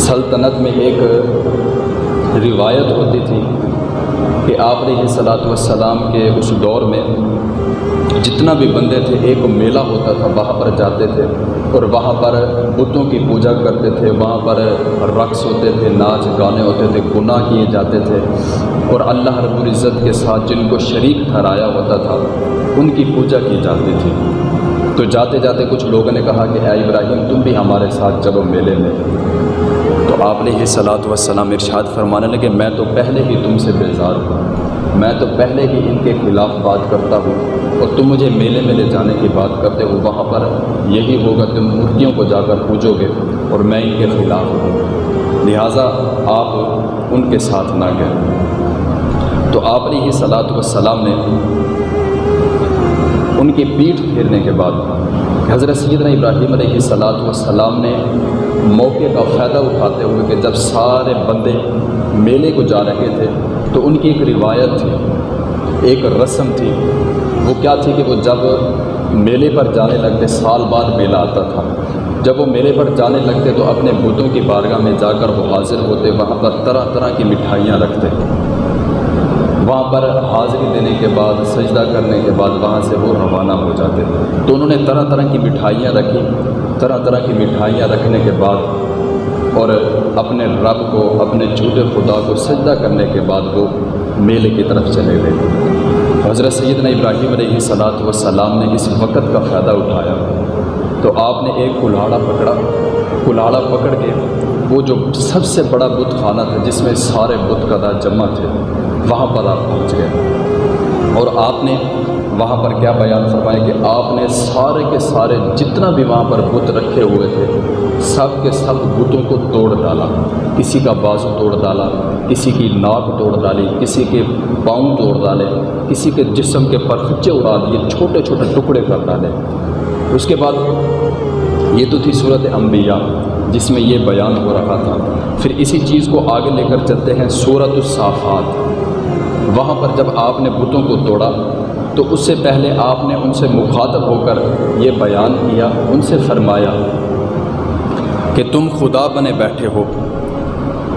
سلطنت میں ایک روایت ہوتی تھی کہ آپ علیہ صلاۃ والسلام کے اس دور میں جتنا بھی بندے تھے، ایک میلہ ہوتا تھا، وہاں پر جاتے تھے اور وہاں پر بتوں کی پوجا کرتے تھے، وہاں پر رقص ہوتے تھے، ناچ گانے ہوتے تھے، گناہ کیے جاتے تھے اور اللہ رب العزت کے ساتھ جن کو شریک ٹھہرایا ہوتا تھا، ان کی پوجا کی جاتی تھی۔ تو جاتے جاتے کچھ لوگوں نے کہا کہ اے ابراہیم، تم بھی ہمارے ساتھ چلو میلے میں۔ تو آپ نے یہ صلاۃ وسلام ارشاد فرمانے لگے، میں تو پہلے ہی تم سے بیزار ہوں۔ میں تو پہلے ہی ان کے خلاف بات کرتا ہوں۔ اور تم مجھے میلے میں لے جانے کی بات کرتے ہو، وہاں پر یہی ہوگا، تم مورتیوں کو جا کر پوجو گے اور میں ان کے خلاف ہوں۔ لہٰذا آپ ان کے ساتھ نہ گئے۔ تو آپ نے یہ صلاۃ وسلام نے ان کی پیٹھ پھیرنے کے بعد حضرت سیدنا ابراہیم علیہ صلاۃ والسلام نے موقع کا فائدہ اٹھاتے ہوئے کہ جب سارے بندے میلے کو جا رہے تھے تو ان کی ایک روایت تھی، ایک رسم تھی۔ وہ کیا تھی کہ وہ جب میلے پر جانے لگتے سال بعد میلہ آتا تھا۔ جب وہ میلے پر جانے لگتے تو اپنے بتوں کی بارگاہ میں جا کر وہ حاضر ہوتے، وہاں پر طرح طرح کی مٹھائیاں رکھتے۔ وہاں پر حاضری دینے کے بعد، سجدہ کرنے کے بعد وہاں سے وہ روانہ ہو جاتے تھے تو انہوں نے طرح طرح کی مٹھائیاں رکھی طرح طرح کی مٹھائیاں رکھنے کے بعد اور اپنے رب کو، اپنے جھوٹے خدا کو سجدہ کرنے کے بعد وہ میلے کی طرف چلے گئے۔ حضرت سیدنا ابراہیم علیہ صلاۃ وسلام نے اس وقت کا فائدہ اٹھایا۔ تو آپ نے ایک کلاڑا پکڑا۔ کلاڑا پکڑ کے وہ جو سب سے بڑا بت خانہ تھا، جس میں سارے بت کدا جمع تھے، وہاں پر آپ پہنچ گئے۔ اور آپ نے وہاں پر کیا بیان فرمایا کہ آپ نے سارے کے سارے جتنا بھی وہاں پر بت رکھے ہوئے تھے، سب کے سب بتوں کو توڑ ڈالا۔ کسی کا بازو توڑ ڈالا، کسی کی ناک توڑ ڈالی، کسی کے پاؤں توڑ ڈالے، کسی کے جسم کے پرخچے اڑا دیے، چھوٹے چھوٹے ٹکڑے کر ڈالے۔ اس کے بعد یہ تو تھی صورت انبیاء۔ جس میں یہ بیان ہو رہا تھا۔ پھر اسی چیز کو آگے لے کر چلتے ہیں صورت الصافات۔ وہاں پر جب آپ نے بتوں کو توڑا، تو اس سے پہلے آپ نے ان سے مخاطب ہو کر یہ بیان کیا، ان سے فرمایا کہ تم خدا بنے بیٹھے ہو۔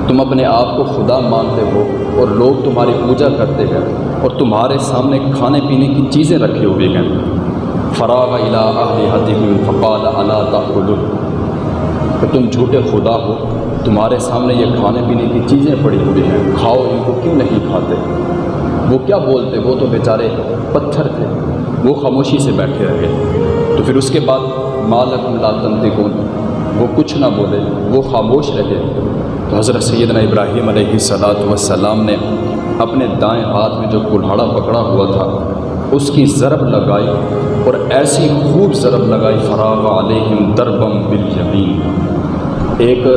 تم اپنے آپ کو خدا مانتے ہو اور لوگ تمہاری پوجا کرتے ہیں اور تمہارے سامنے کھانے پینے کی چیزیں رکھی ہوئی ہیں۔ فراغ اہل فقال اللہ تعلق کہ تم جھوٹے خدا ہو، تمہارے سامنے یہ کھانے پینے کی چیزیں پڑی ہوئی ہیں۔ کھاؤ ان کو، کیوں نہیں کھاتے؟ وہ کیا بولتے؟ وہ تو بیچارے پتھر تھے۔ وہ خاموشی سے بیٹھے رہے۔ تو پھر اس کے بعد مالک ملاتن کون وہ کچھ نہ بولے، وہ خاموش رہے۔ تو حضرت سیدنا ابراہیم علیہ صلاۃ وسلام نے اپنے دائیں ہاتھ میں جو کلہاڑا پکڑا ہوا تھا، اس کی ضرب لگائی اور ایسی خوب ضرب لگائی، فراغ علیہم دربم بالیمین ایک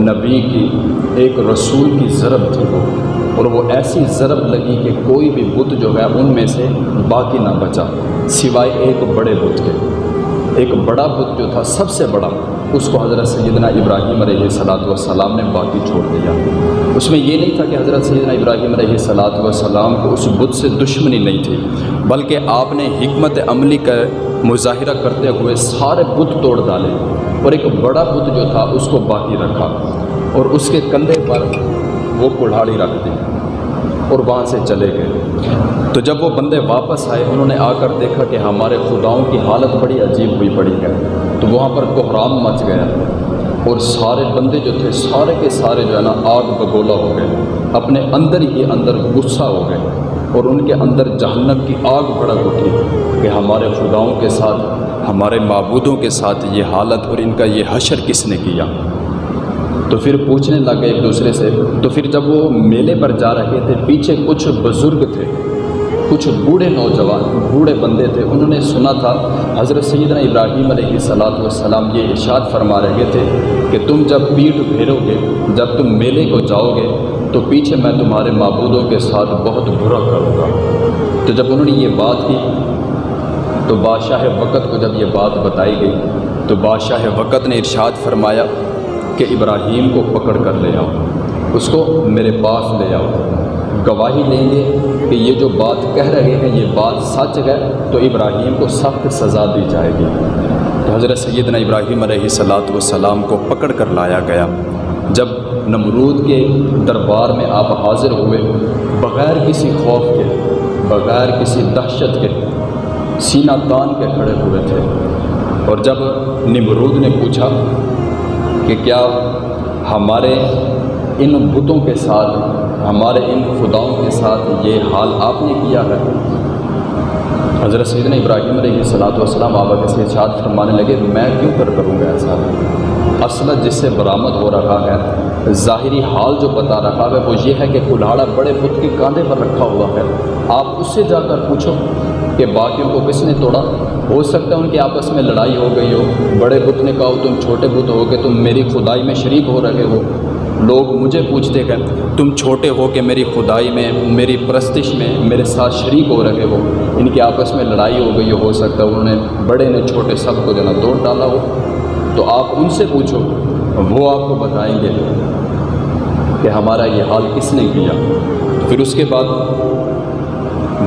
نبی کی، ایک رسول کی ضرب تھی وہ۔ اور وہ ایسی ضرب لگی کہ کوئی بھی بت جو ہے ان میں سے باقی نہ بچا، سوائے ایک بڑے بت کے۔ ایک بڑا بت جو تھا، سب سے بڑا، اس کو حضرت سیدنا ابراہیم علیہ صلاۃ والسلام نے باقی چھوڑ دیا۔ اس میں یہ نہیں تھا کہ حضرت سیدنا ابراہیم علیہ صلاۃ والسلام کو اس بت سے دشمنی نہیں تھی، بلکہ آپ نے حکمت عملی کا مظاہرہ کرتے ہوئے سارے بت توڑ ڈالے۔ اور ایک بڑا بت جو تھا اس کو باقی رکھا اور اس کے کندھے پر وہ کڑھاڑی رکھ دی اور وہاں سے چلے گئے۔ تو جب وہ بندے واپس آئے، انہوں نے آ کر دیکھا کہ ہمارے خداؤں کی حالت بڑی عجیب ہوئی پڑی ہے۔ تو وہاں پر کوحرام مچ گیا اور سارے بندے جو تھے، سارے کے سارے جو ہے نا، آگ بگولا ہو گئے۔ اپنے اندر ہی اندر غصہ ہو گئے۔ اور ان کے اندر جہنم کی آگ بڑک اٹھی کہ ہمارے خداؤں کے ساتھ، ہمارے معبودوں کے ساتھ یہ حالت اور ان کا یہ حشر کس نے کیا؟ تو پھر پوچھنے لگے ایک دوسرے سے، تو پھر جب وہ میلے پر جا رہے تھے، پیچھے کچھ بزرگ تھے، کچھ بوڑھے نوجوان، بوڑھے بندے تھے، انہوں نے سنا تھا، حضرت سیدنا ابراہیم علیہ صلاۃ والسلام یہ ارشاد فرما رہے تھے کہ تم جب پیٹھ پھیرو گے جب تم میلے کو جاؤ گے تو پیچھے میں تمہارے معبودوں کے ساتھ بہت برا کروں گا۔ تو جب انہوں نے یہ بات کی، تو بادشاہ وقت کو جب یہ بات بتائی گئی، تو بادشاہ وقت نے ارشاد فرمایا کہ ابراہیم کو پکڑ کر لے آؤ، اس کو میرے پاس لے آؤ۔ گواہی لیں گے کہ یہ جو بات کہہ رہے ہیں، یہ بات سچ ہے، تو ابراہیم کو سخت سزا دی جائے گی۔ تو حضرت سیدنا ابراہیم علیہ صلاۃ والسلام کو پکڑ کر لایا گیا۔ جب نمرود کے دربار میں آپ حاضر ہوئے، بغیر کسی خوف کے، بغیر کسی دہشت کے، سینہ تان کے کھڑے ہوئے تھے۔ اور جب نمرود نے پوچھا کہ کیا ہمارے ان بتوں کے ساتھ، ہمارے ان خداؤں کے ساتھ یہ حال آپ نے کیا ہے؟ حضرت سیدنا ابراہیم علیہ صلاحت والسلام آبا کے ارشاد فرمانے لگے، میں کیوں کر کروں گا ایسا؟ اصل جس سے برآمد ہو رہا ہے ظاہری حال جو بتا رہا ہے وہ یہ ہے کہ کلاڑا بڑے بت کے کاندھے پر رکھا ہوا ہے۔ آپ اس سے جا کر پوچھو کہ باقیوں کو کس نے توڑا؟ ہو سکتا ہے ان کی آپس میں لڑائی ہو گئی ہو۔ بڑے بت نے کہا، تم چھوٹے بت ہو کہ تم میری خدائی میں شریک ہو رہے ہو۔ لوگ مجھے پوچھتے کہ تم چھوٹے ہو کہ میری خدائی میں، میری پرستش میں، میرے ساتھ شریک ہو رہے ہو۔ ان کی آپس میں لڑائی ہو گئی ہو سکتا ہے انہوں نے بڑے نے چھوٹے سب کو جو نا توڑ ڈالا ہو۔ تو آپ ان سے پوچھو وہ آپ کو بتائیں گے کہ ہمارا یہ حال کس نے کیا۔ پھر اس کے بعد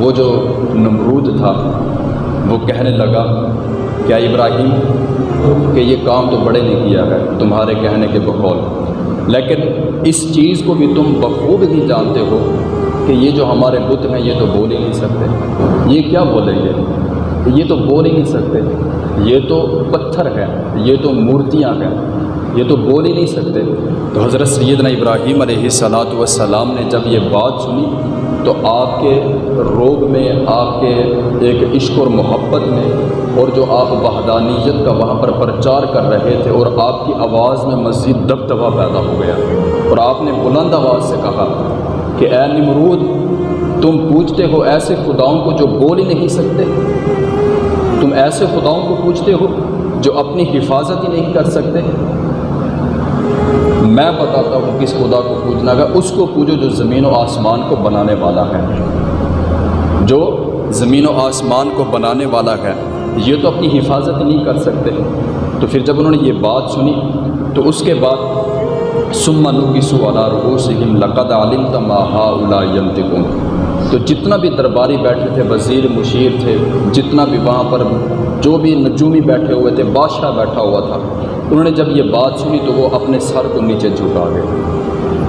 وہ جو نمرود تھا، وہ کہنے لگا، کیا ابراہیم، کہ یہ کام تو بڑے نے کیا ہے، تمہارے کہنے کے بقول لیکن اس چیز کو بھی تم بخوب ہی جانتے ہو کہ یہ جو ہمارے بت ہیں، یہ تو بول ہی نہیں سکتے۔ یہ کیا بولیں گے یہ تو بول ہی نہیں سکتے۔ یہ تو پتھر ہے یہ تو مورتیاں ہیں۔ یہ تو بول ہی نہیں سکتے۔ تو حضرت سیدنا ابراہیم علیہ صلاۃ والسلام نے جب یہ بات سنی، تو آپ کے روب میں، آپ کے ایک عشق اور محبت میں اور جو آپ وحدانیت کا وہاں پر پرچار کر رہے تھے اور آپ کی آواز میں مزید دبدبا پیدا ہو گیا۔ اور آپ نے بلند آواز سے کہا کہ اے نمرود، تم پوچھتے ہو ایسے خداؤں کو جو بول ہی نہیں سکتے؟ تم ایسے خداؤں کو پوچھتے ہو جو اپنی حفاظت ہی نہیں کر سکتے؟ میں بتاتا ہوں کس خدا کو پوجنا گا اس کو پوجو جو زمین و آسمان کو بنانے والا ہے۔ جو زمین و آسمان کو بنانے والا ہے، یہ تو اپنی حفاظت نہیں کر سکتے۔ تو پھر جب انہوں نے یہ بات سنی، تو اس کے بعد سمنو کی سوالا رؤوسہم لقد علمت ما ہاؤلا ینطقون تو جتنا بھی درباری بیٹھے تھے، وزیر مشیر تھے، جتنا بھی وہاں پر جو بھی نجومی بیٹھے ہوئے تھے، بادشاہ بیٹھا ہوا تھا انہوں نے جب یہ بات سنی تو وہ اپنے سر کو نیچے جھکا گئے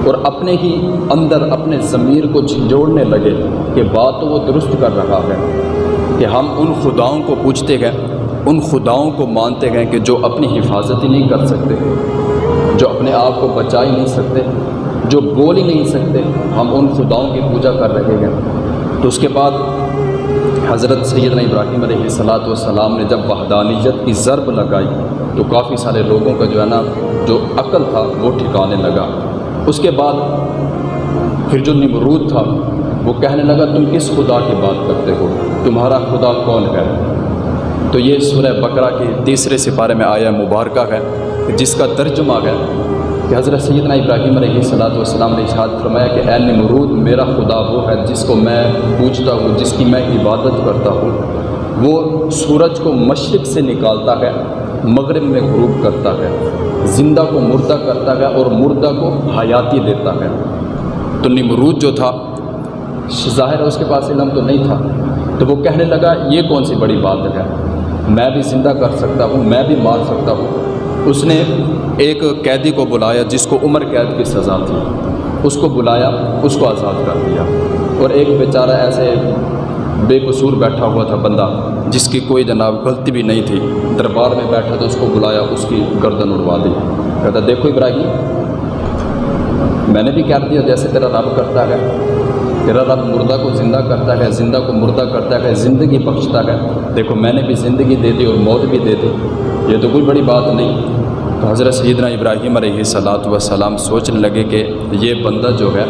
اور اپنے ہی اندر اپنے ضمیر کو جھنجھوڑنے لگے کہ بات تو وہ درست کر رہا ہے کہ ہم ان خداؤں کو پوچھتے گئے ان خداؤں کو مانتے گئے کہ جو اپنی حفاظت ہی نہیں کر سکتے، جو اپنے آپ کو بچا ہی نہیں سکتے، جو بول ہی نہیں سکتے، ہم ان خداؤں کی پوجا کر رہے ہیں۔ تو اس کے بعد حضرت سیدنا ابراہیم علیہ صلاۃ والسلام نے جب وحدانیت کی ضرب لگائی تو کافی سارے لوگوں کا جو ہے نا، جو عقل تھا، وہ ٹھکانے لگا۔ اس کے بعد پھر جو نمرود تھا، وہ کہنے لگا، تم کس خدا کی بات کرتے ہو، تمہارا خدا کون ہے؟ تو یہ سورہ بقرہ کے تیسرے سپارے میں آیا مبارکہ ہے، جس کا ترجمہ ہے کہ حضرت سیدنا ابراہیم علیہ صلاۃ والسلام نے اشاد فرمایا کہ اے نمرود، میرا خدا وہ ہے جس کو میں پوچھتا ہوں، جس کی میں عبادت کرتا ہوں۔ وہ سورج کو مشرق سے نکالتا ہے مغرب میں غروب کرتا ہے، زندہ کو مردہ کرتا ہے اور مردہ کو حیاتی دیتا ہے۔ تو نمرود جو تھا، ظاہر ہے اس کے پاس علم تو نہیں تھا۔ تو وہ کہنے لگا، یہ کون سی بڑی بات ہے؟ میں بھی زندہ کر سکتا ہوں، میں بھی مار سکتا ہوں۔ اس نے ایک قیدی کو بلایا، جس کو عمر قید کی سزا تھی۔ اس کو بلایا، اس کو آزاد کر دیا۔ اور ایک بیچارہ ایسے بے قصور بیٹھا ہوا تھا بندہ، جس کی کوئی جناب غلطی بھی نہیں تھی۔ دربار میں بیٹھا تو اس کو بلایا، اس کی گردن اڑوا دی۔ کہتا، دیکھو ابراہیم، میں نے بھی کہہ دیا، جیسے تیرا رب کرتا ہے۔ تیرا رب مردہ کو زندہ کرتا ہے، زندہ کو مردہ کرتا ہے، زندگی بخشتا ہے۔ دیکھو، میں نے بھی زندگی دے دی اور موت بھی دے دی۔ یہ تو کوئی بڑی بات نہیں۔ تو حضرت سیدنا ابراہیم علیہ صلاۃ وسلام سوچنے لگے کہ یہ بندہ جو ہے،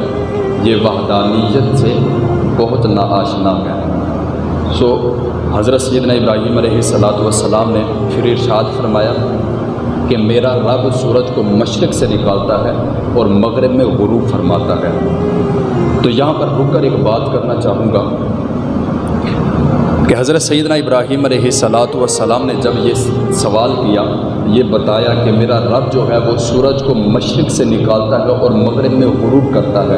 یہ وحدانیت سے بہت ناآشنا ہے۔ سو حضرت سیدنا ابراہیم علیہ صلاۃ والسلام نے پھر ارشاد فرمایا کہ میرا رب سورج کو مشرق سے نکالتا ہے اور مغرب میں غروب فرماتا ہے۔ تو یہاں پر رک کر ایک بات کرنا چاہوں گا کہ حضرت سیدنا ابراہیم علیہ صلاۃ والسلام نے جب یہ سوال کیا، یہ بتایا کہ میرا رب جو ہے وہ سورج کو مشرق سے نکالتا ہے اور مغرب میں غروب کرتا ہے۔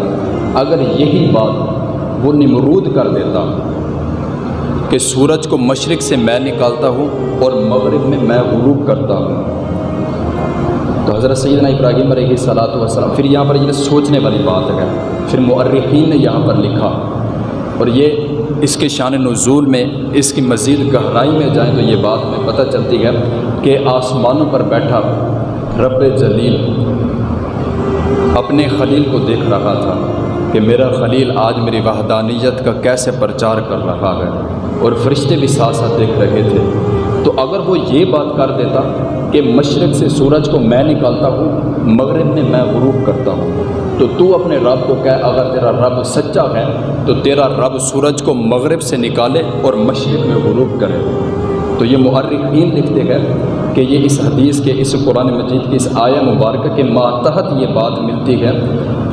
اگر یہی بات وہ نمرود کر دیتا کہ سورج کو مشرق سے میں نکالتا ہوں اور مغرب میں میں غروب کرتا ہوں۔ تو حضرت سیدنا ابراہیم علیہ صلاۃ وسلم پھر یہاں پر یہ سوچنے والی بات ہے۔ پھر مؤرخین نے یہاں پر لکھا، اور یہ اس کے شان نزول میں، اس کی مزید گہرائی میں جائیں تو یہ بات میں پتہ چلتی ہے کہ آسمانوں پر بیٹھا رب جلیل اپنے خلیل کو دیکھ رہا تھا کہ میرا خلیل آج میری وحدانیت کا کیسے پرچار کر رہا ہے۔ اور فرشتے بھی ساتھ ساتھ دیکھ رہے تھے۔ تو اگر وہ یہ بات کر دیتا کہ مشرق سے سورج کو میں نکالتا ہوں، مغرب میں میں غروب کرتا ہوں، تو تو اپنے رب کو کہہ، اگر تیرا رب سچا ہے، تو تیرا رب سورج کو مغرب سے نکالے اور مشرق میں غروب کرے۔ تو یہ محرقین لکھتے گئے کہ یہ اس حدیث کے، اس قرآن مجید کی اس آیا مبارکہ کے ماتحت یہ بات ملتی ہے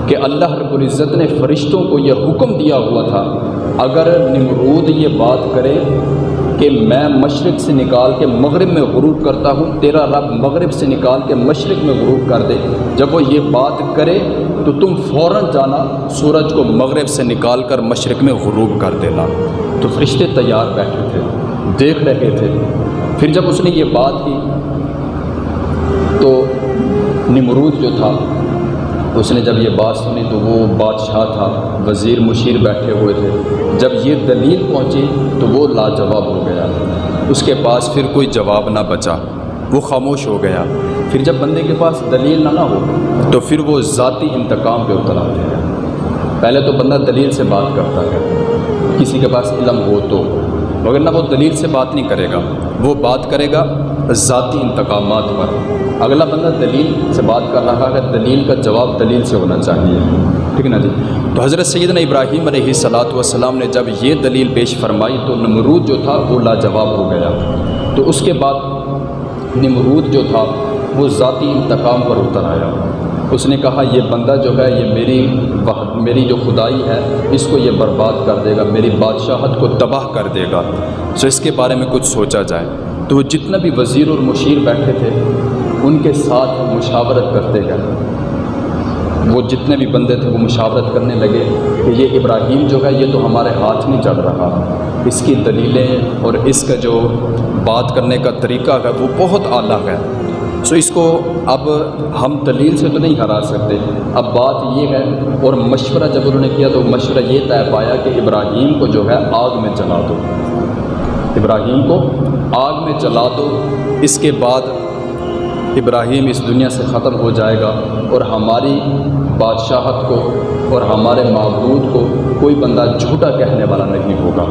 کہ اللہ رب العزت نے فرشتوں کو یہ حکم دیا ہوا تھا اگر نمرود یہ بات کرے کہ میں مشرق سے نکال کے مغرب میں غروب کرتا ہوں، تیرا رب مغرب سے نکال کے مشرق میں غروب کر دے۔ جب وہ یہ بات کرے تو تم فوراً جانا سورج کو مغرب سے نکال کر مشرق میں غروب کر دینا۔ تو فرشتے تیار بیٹھے تھے، دیکھ رہے تھے۔ پھر جب اس نے یہ بات کی تو نمرود جو تھا اس نے جب یہ بات سنی تو وہ بادشاہ تھا، وزیر مشیر بیٹھے ہوئے تھے۔ جب یہ دلیل پہنچی تو وہ لاجواب ہو گیا۔ اس کے پاس پھر کوئی جواب نہ بچا۔ وہ خاموش ہو گیا۔ پھر جب بندے کے پاس دلیل نہ نہ ہو تو پھر وہ ذاتی انتقام پہ اتر آتے ہیں پہلے تو بندہ دلیل سے بات کرتا ہے۔ کسی کے پاس علم ہو تو۔ مگر نہ وہ دلیل سے بات نہیں کرے گا۔ وہ بات کرے گا ذاتی انتقامات پر۔ اگلا بندہ دلیل سے بات کر رہا ہے، دلیل کا جواب دلیل سے ہونا چاہیے۔ ٹھیک ہے نا جی؟ تو حضرت سیدنا ابراہیم علیہ صلاۃ والسلام نے جب یہ دلیل پیش فرمائی تو نمرود جو تھا وہ لاجواب ہو گیا۔ تو اس کے بعد نمرود جو تھا وہ ذاتی انتقام پر اتر آیا۔ اس نے کہا، یہ بندہ جو ہے، یہ میری میری جو خدائی ہے، اس کو یہ برباد کر دے گا، میری بادشاہت کو تباہ کر دے گا۔ سو اس کے بارے میں کچھ سوچا جائے۔ تو وہ جتنا بھی وزیر اور مشیر بیٹھے تھے، ان کے ساتھ مشاورت کرتے گئے۔ وہ جتنے بھی بندے تھے، وہ مشاورت کرنے لگے کہ یہ ابراہیم جو ہے، یہ تو ہمارے ہاتھ نہیں چل رہا۔ اس کی دلیلیں اور اس کا جو بات کرنے کا طریقہ ہے، وہ بہت اعلیٰ ہے۔ سو اس کو اب ہم دلیل سے تو نہیں ہرا سکتے۔ اب بات یہ ہے، اور مشورہ جب انہوں نے کیا تو مشورہ یہ طے پایا کہ ابراہیم کو جو ہے آگ میں چلا دو۔ ابراہیم کو آگ میں جلا دو، اس کے بعد ابراہیم اس دنیا سے ختم ہو جائے گا اور ہماری بادشاہت کو اور ہمارے معبود کو کوئی بندہ جھوٹا کہنے والا نہیں ہوگا۔